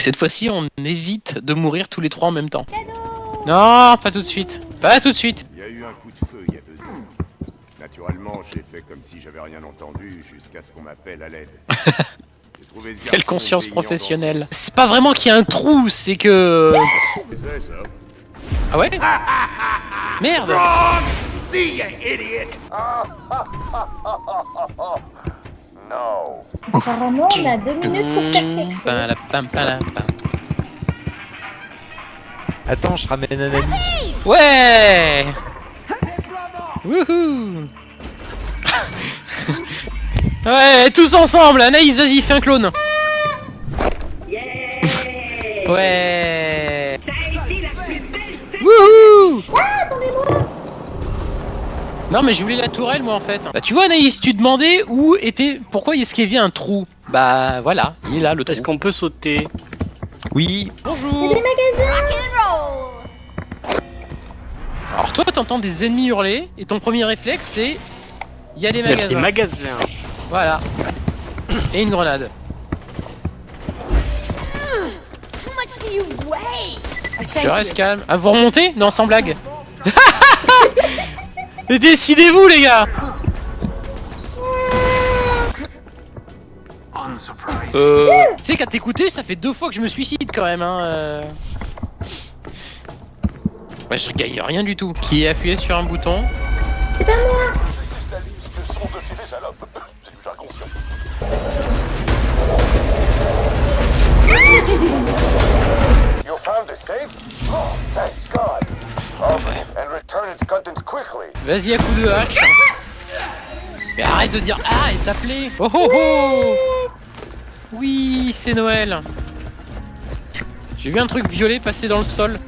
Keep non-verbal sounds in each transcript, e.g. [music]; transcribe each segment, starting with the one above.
Cette fois-ci, on évite de mourir tous les trois en même temps. Non, pas tout de suite. Pas tout de suite. Il y a eu un coup de feu il y a deux ans. Naturellement, j'ai fait comme si j'avais rien entendu jusqu'à ce qu'on m'appelle à l'aide. [laughs] J'ai trouvé ce Quelle conscience professionnelle. C'est pas vraiment qu'il y a un trou, c'est que... son- C'est ça. Ah ouais Merde [laughs] Apparemment, on a deux minutes pour faire quelque chose. Attends, je ramène un ami. Ouais. Wouhou. [laughs] Ouais, tous ensemble. Anaïs, vas-y, fais un clone. Ouais Non mais je voulais la tourelle moi en fait. Bah tu vois Anaïs, tu demandais où était... Pourquoi est-ce qu'il y avait un trou? Bah voilà, il est là le trou. Est-ce qu'on peut sauter? Oui, Bonjour Des magasins Alors toi t'entends des ennemis hurler et ton premier réflexe c'est... Il y a des Il y a des magasins. magasins. Voilà. Et une grenade. How much do you weigh? Je reste calme. Ah, vous remontez? Non, sans blague. [laughs] Mais Décidez-vous, les gars Euh... Tu sais qu'à t'écouter, ça fait deux fois que je me suicide quand même, hein. euh. Ouais, je gagne rien du tout. Qui est appuyé sur un bouton C'est pas moi Vas-y à coup de hache. Mais arrête de dire ah et t'appeler. Oh oh oh Oui, c'est Noël. J'ai vu un truc violet passer dans le sol.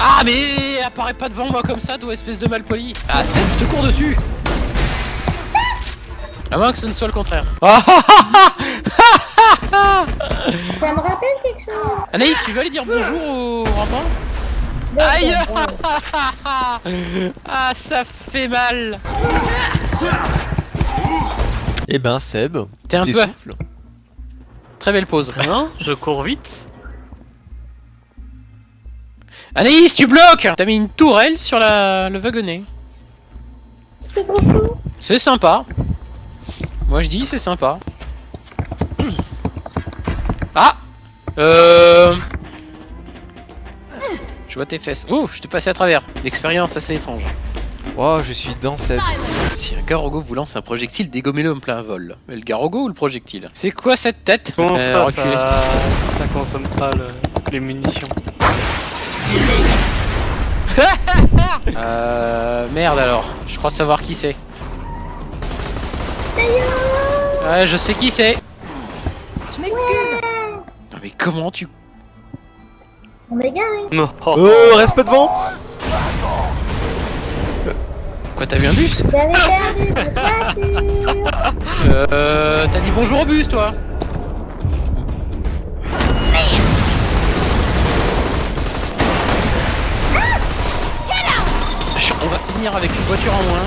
Ah mais apparaît pas devant moi comme ça, toi espèce de malpoli. Ah c'est je te cours dessus. À moins que ce ne soit le contraire. [laughs] Ça me rappelle quelque chose. Anaïs, tu veux aller dire bonjour au rampant? Aïe. Ah ça fait mal. eh ben Seb, T'es un peu- souffle. Très belle pause. Non [laughs] Je cours vite. Anaïs, tu bloques T'as mis une tourelle sur la... le wagonnet. C'est sympa. Moi je dis c'est sympa. [clears throat] Ah Euh... Je vois tes fesses. Oh, je te passé à travers. L'expérience assez étrange. Oh, je suis dans Seb. Si un Garogo vous lance un projectile, dégommez-le en plein vol. Mais le Garogo ou le projectile? C'est quoi cette tête? Comment Euh, ça, ça, ça consomme pas le- les munitions? [laughs] Euh... Merde alors. Je crois savoir qui c'est. Ouais, je sais qui c'est. Je m'excuse. Non mais comment tu... On est garé. Non. Oh, reste pas devant Quoi, t'as vu un bus J'avais perdu. Euh... T'as dit bonjour au bus, toi On va finir avec une voiture en moins.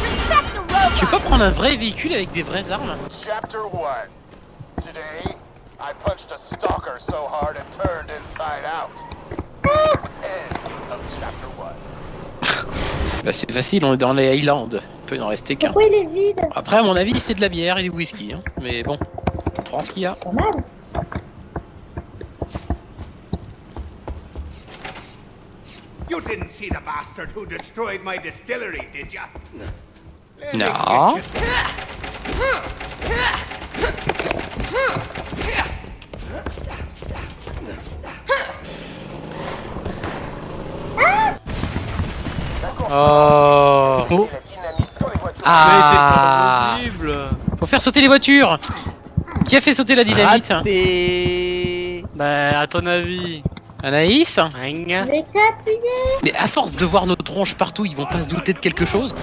Respect. Tu peux pas prendre un vrai véhicule avec des vraies armes? Chapter 1. Today, I punched a stalker so hard it turned inside out. End of chapter 1. Bah c'est facile, on est dans les Highlands. Il peut en rester qu'un. Pourquoi il est vide? Après, à mon avis, c'est de la bière et du whisky. Hein. Mais bon, on prend ce qu'il y a. Pas mal. You didn't see the bastard who destroyed my distillery, did ya? No. [laughs] Oh voitures. Ah Mais c'est pas possible. Faut faire sauter les voitures Qui a fait sauter la dynamite Raté Bah, à ton avis. Anaïs appuyer. Mais à force de voir nos tronches partout, ils vont pas se douter de quelque chose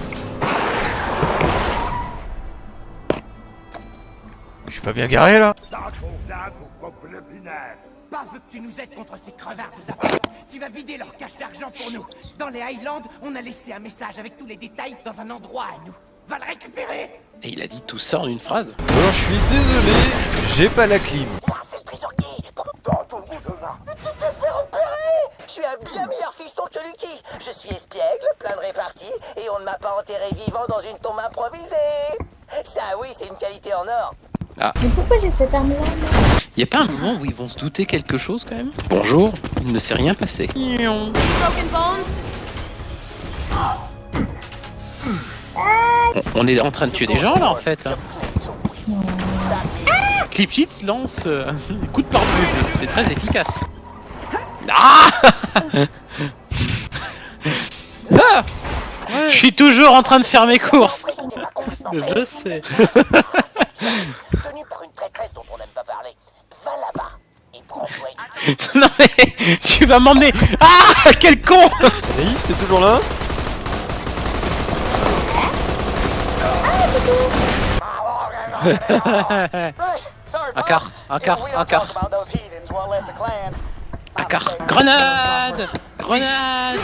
Je suis pas bien garé là Pas veux que tu nous aides contre ces crevards de. Tu vas vider leur cache d'argent pour nous. Dans les Highlands, on a laissé un message avec tous les détails dans un endroit à nous. Va le récupérer Et il a dit tout ça en une phrase Alors je suis désolé J'ai pas la clim. Moi, c'est le trésorier. Dans tout le monde, là. Tu t'es fait repérer Je suis un bien meilleur fiston que Lucky. Je suis espiègle, plein de réparties, et on ne m'a pas enterré vivant dans une tombe improvisée. Ça, oui, c'est une qualité en or. Mais pourquoi j'ai cette arme-là Y a pas un moment où ils vont se douter quelque chose quand même Bonjour, il ne s'est rien passé. On, on est en train de tuer des gens là en fait. hein. Clipchits lance euh, [laughs] coup de pare-feu, c'est très efficace. Ah [laughs] Ah Je suis toujours en train de faire mes courses. Je sais. [laughs] Tenu par une traîtresse dont on n'aime pas parler. Va là-bas et prends-toi [laughs] une non mais tu vas m'emmener. Ah quel con. Anaïs, t'es toujours là? Un quart, un quart, un quart. Un quart. Grenade Grenade Grenade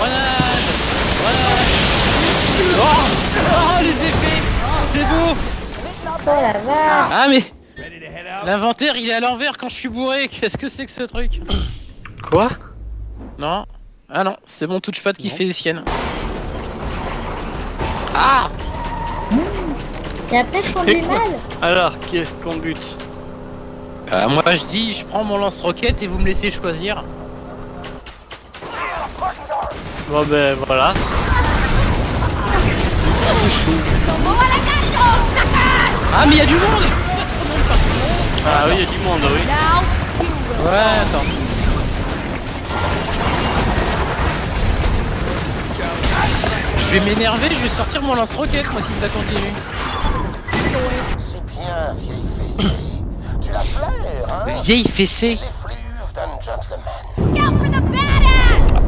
Grenade. Oh, oh les effets C'est beau. Oh la vache. Ah mais L'inventaire il est à l'envers quand je suis bourré, [laughs] qu'est-ce que c'est que ce truc Quoi? Non Ah non, c'est mon touchpad qui fait des siennes. Ah a peut-être conduit mal Alors, qui est-ce qu'on bute? Euh, Moi je dis, je prends mon lance-roquette et vous me laissez choisir. Bon ben voilà. Ah mais il y a du monde. Ah oui, il y a du monde, oui. Ouais, attends. Je vais m'énerver, je vais sortir mon lance-roquette moi si ça continue. C'est bien, vieille fessée. tu la flaires, hein? Vieille fessée L'effluve d'un gentleman. look out for the badass!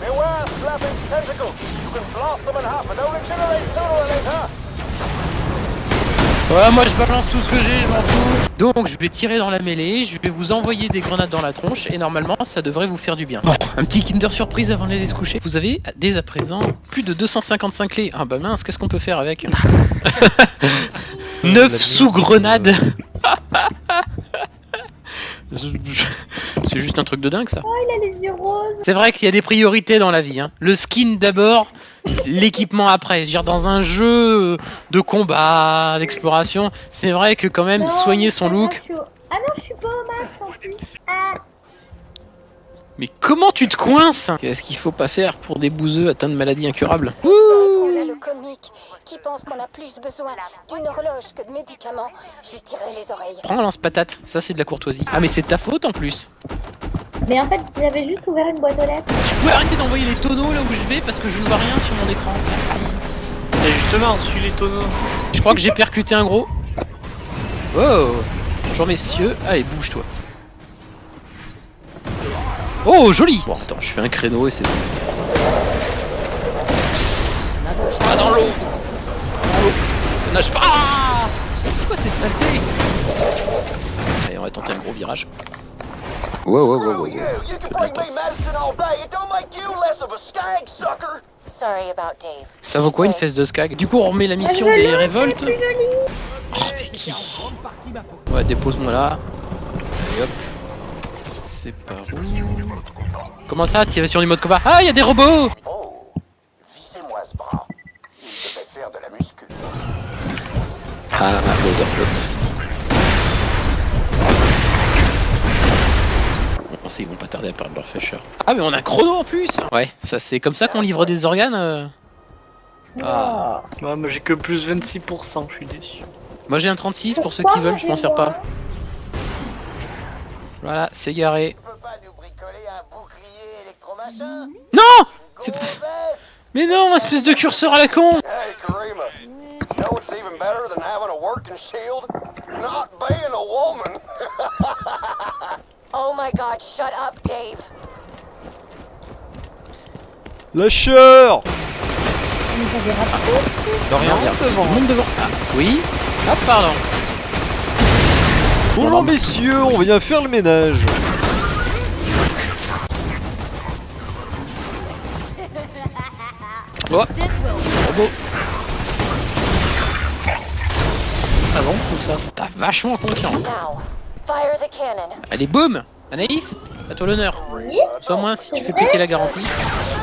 Beware, slap his tentacles. You can blast them in half, but they'll regenerate sooner or later. Ouais, moi je balance tout ce que j'ai, je m'en fous. Donc je vais tirer dans la mêlée, je vais vous envoyer des grenades dans la tronche et normalement ça devrait vous faire du bien. Bon, un petit Kinder surprise avant d'aller se coucher. Vous avez dès à présent plus de 255 clés. Ah bah mince, qu'est-ce qu'on peut faire avec [laughs] 9 sous-grenades [laughs] C'est juste un truc de dingue ça. Oh, il a les yeux roses C'est vrai qu'il y a des priorités dans la vie. Hein. Le skin d'abord, l'équipement après. Je veux dire, dans un jeu de combat, d'exploration, c'est vrai que quand même Non, soigner son look. je suis au- Ah non, je suis pas au max en plus Ah Mais comment tu te coinces? Qu'est-ce qu'il faut pas faire pour des bouseux atteints de maladies incurables? Le comique qui pense qu'on a plus besoin d'une horloge que de médicaments. Je lui tirerai les oreilles. Prends un lance-patate, ça c'est de la courtoisie. Ah mais c'est ta faute en plus. Mais en fait, j'avais juste ouvert une boîte aux lettres. Tu pouvais arrêter d'envoyer les tonneaux là où je vais parce que je ne vois rien sur mon écran. Merci. Et justement, suis les tonneaux. Je crois que j'ai percuté un gros. Oh Bonjour messieurs, allez bouge-toi. Oh joli Bon attends, je fais un créneau et c'est bon. Ah dans l'eau Dans l'eau Ça nage pas Ah Pourquoi c'est saleté? Allez, on va tenter un gros virage. Wow, wow, wow, wow, Screw you! You can bring me medicine all day. It don't make you less of a skag sucker. Sorry about Dave. Ça vaut quoi une fesse de skag? Du coup on remet la mission Ah, des révoltes. Oh Ouais dépose-moi là. Allez hop. C'est par où Comment ça Activation du mode combat? Ah il y a des robots Oh, visez-moi ce bras. Il devait faire de la muscu. Ah l'odeur flotte. Bon, ils vont pas tarder à perdre leur fraîcheur. Ah mais on a un chrono en plus Ouais, ça c'est comme ça qu'on livre des organes euh. Ah. Ouais, moi j'ai que plus 26%, je suis déçu. Moi j'ai un 36 pour ceux qui veulent, je m'en sers pas. Voilà, c'est garé. Non C'est pas... Gonzesse Mais non, espèce de curseur à la con [laughs] Oh my god, shut up, Dave. Lâcheur. De rien, devant. Monte devant. Ah, oui Ah, pardon. Bonjour messieurs, on vient faire le ménage. Will Robot. Ah bon tout ça? T'as vachement confiance. Now, fire the cannon. Allez, boum Anaïs, à toi l'honneur. Oui. Sans moins si tu fais péter la garantie.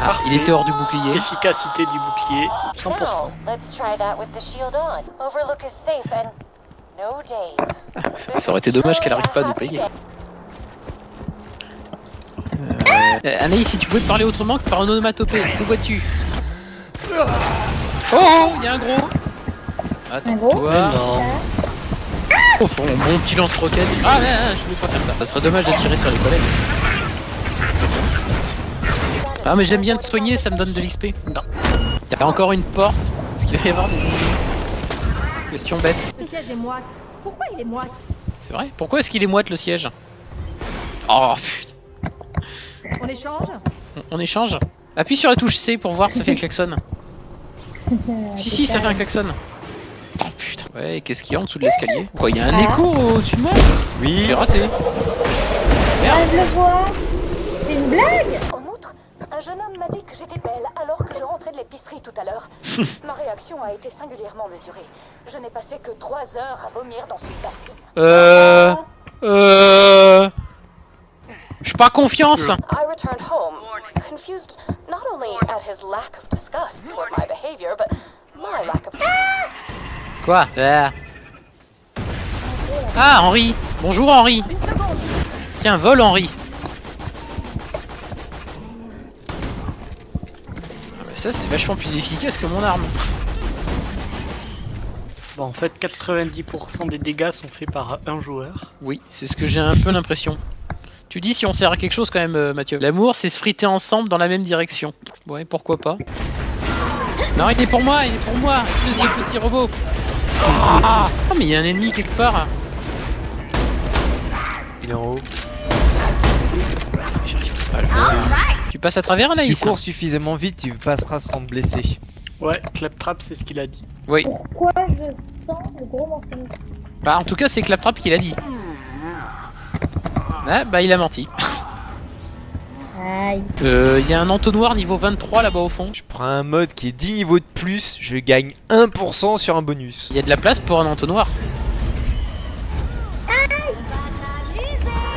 Ah, il était hors du bouclier. Efficacité du bouclier, 100%. Now, let's try that with the shield on. Overlook is safe and no Dave. This [laughs] Ça aurait été dommage qu'elle arrive pas à nous payer. day. Euh, Anaïs, si tu pouvais te parler autrement que par onomatopée, que vois-tu Oh, oh, il y a un gros Attends, Un gros toi. Oh, bon, bon petit lance-roquette. Ah, ouais, ouais, je voulais pas faire ça. Ça serait dommage de tirer sur les collègues. Ah, mais j'aime bien te soigner, ça me donne de l'XP. Non. Il y a encore une porte. Est-ce qu'il va y avoir des questions bêtes Le siège est moite. Pourquoi il est moite? C'est vrai? Pourquoi est-ce qu'il est moite le siège? Oh putain. On échange? On, on échange? Appuie sur la touche C pour voir, ça fait un klaxon. [laughs] Si, si, ça fait un klaxon. Ouais, et qu'est-ce qu'il y a en dessous de l'escalier Quoi, il y a un Ah. écho au-dessus de moi Oui. J'ai raté. Ah, je le vois. C'est une blague En outre, un jeune homme m'a dit que j'étais belle alors que je rentrais de l'épicerie tout à l'heure. [laughs] Ma réaction a été singulièrement mesurée. Je n'ai passé que trois heures à vomir dans une bassine. Euh. Euh. J'ai pas confiance. I returned home, confused not only at his lack of disgust toward my behavior, but my lack of. Quoi Ah. Ah, Henri Bonjour Henri Une seconde Tiens, vol Henri Ah, mais Ça, c'est vachement plus efficace que mon arme. Bon, en fait, 90% des dégâts sont faits par un joueur. Oui, c'est ce que j'ai un peu l'impression. Tu dis si on sert à quelque chose quand même, euh, Mathieu. L'amour, c'est se friter ensemble dans la même direction. Ouais, pourquoi pas. Non, il est pour moi, il est pour moi, espèce de petit robot. Ah, Ah, mais il y a un ennemi quelque part. Il est en haut. J'arrive pas à le. Tu passes à travers, Si tu cours suffisamment vite, tu passeras sans te blesser. Ouais, Claptrap, c'est ce qu'il a dit. Oui. Pourquoi je sens le gros morceau Bah, en tout cas, c'est Claptrap qui l'a dit. Ah, bah, il a menti. Aïe. Euh, il y a un entonnoir niveau 23 là-bas au fond. Je prends un mode qui est 10 niveaux de plus, je gagne 1% sur un bonus. Il y a de la place pour un entonnoir.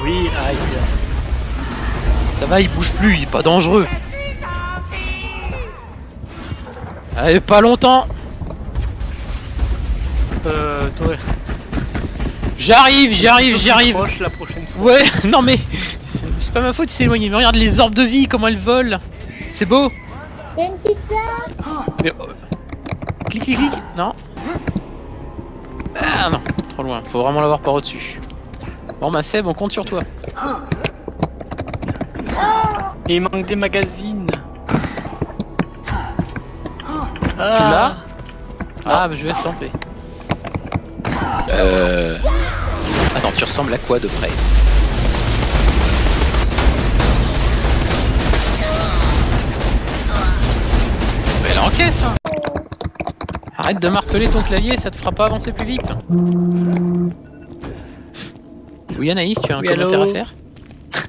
Oui, aïe. Ça va, il bouge plus, il est pas dangereux. Allez, pas longtemps. Euh, toi, J'arrive, j'y arrive, j'y arrive. proche la prochaine fois. Ouais, [laughs] non mais c'est pas ma faute, il s'est éloigné. Mais regarde les orbes de vie, comment elles volent. C'est beau. Une pizza Mais, euh, Clic, clic, clic. Non. Ah non, trop loin. Faut vraiment l'avoir par au-dessus. Bon bah Seb, on compte sur toi. Il manque des magazines. Tu l'as Ah, bah je vais tenter. Euh... Tu ressembles à quoi de près Mais elle encaisse hein. Arrête de marteler ton clavier, ça te fera pas avancer plus vite. Oui Anaïs, tu as un Oui, commentaire à faire [laughs]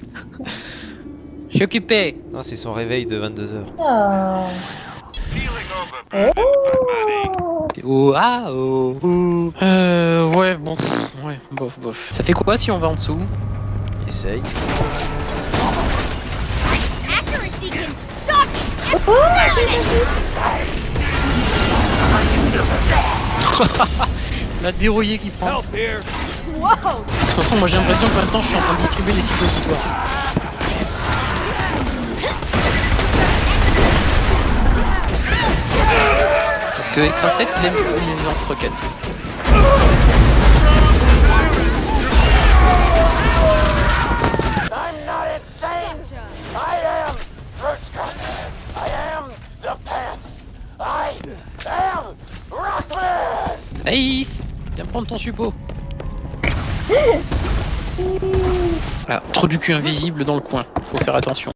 Je suis occupé. Non, c'est son réveil de 22h. Oh. Oh. Oh ah oh, oh. Euh ouais bon pff, ouais bof bof. Ça fait quoi si on va en dessous? Essaye. Accuracy can suck [laughs] La dérouillée qui prend. Wow De toute façon moi j'ai l'impression que maintenant je suis en train de distribuer les suppositoires. Parce que Écrastet il aime les lance-roquettes. I'm not insane! I am Drutskrat! I am the pants! I am Rockman! Naïs Viens prendre ton suppôt. Ah, trop du cul invisible dans le coin. Faut faire attention.